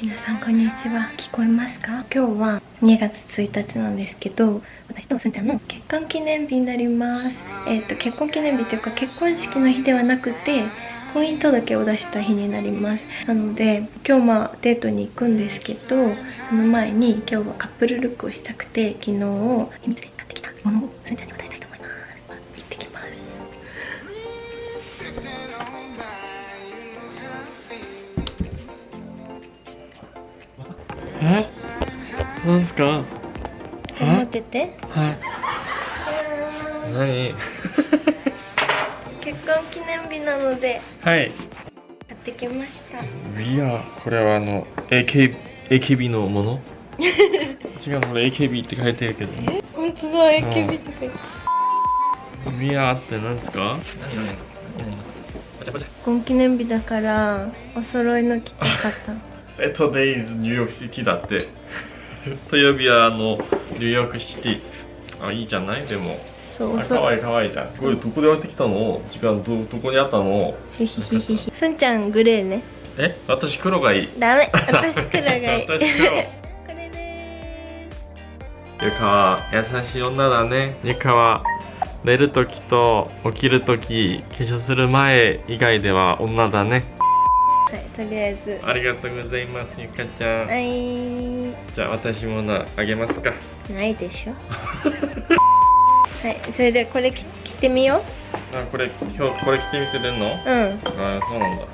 皆さんこんにちは聞こえますか？今日は2月1日なんですけど私とすんちゃんの結婚記念日になります。えっ、と結婚記念日というか結婚式の日ではなくて婚姻届を出した日になります。なので今日まあデートに行くんですけどその前に今日はカップルルックをしたくて昨日秘密で買ってきたものをすんちゃんに渡したえ？なんすか？持ってて。はい。何？結婚記念日なので。はい。買ってきました。いやこれはあの AK AKB のもの？違うこれ AKB って書いてるけど。え？本当だ AKB とか言ってビアって何ですか？何？何？何？パチャパチャ結婚記念日だからお揃いの着たかったセットデイズニューヨークシティだって。土曜日はあのニューヨークシティ。あいいじゃない？でも。そうあかわいいかわいいじゃん。これどこで置いてきたの？時間どどこにあったの？すんちゃんグレーね。え？私黒がいい。ダメ。私黒がいい。私黒。ゆかは優しい女だね。ゆかは寝るときと起きるとき化粧する前以外では女だねはいとりあえず。ありがとうございますゆかちゃん、はい。じゃあ私もなあげますか。ないでしょ。はいそれでこれ着着てみよあこれ今日これ着てみて出んの？ううん。あそうなんだ。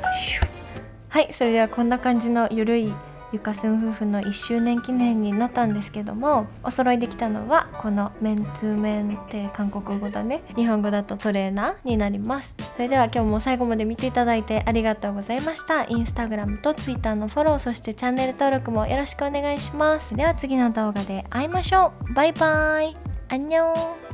はいそれではこんな感じのゆるいゆかすん夫婦の1周年記念になったんですけどもお揃いできたのはこのメントゥーメンって韓国語だね。日本語だとトレーナーになります。それでは今日も最後まで見ていただいてありがとうございました。インスタグラムとツイッターのフォローそしてチャンネル登録もよろしくお願いします。では次の動画で会いましょう。バイバイ。アンニョン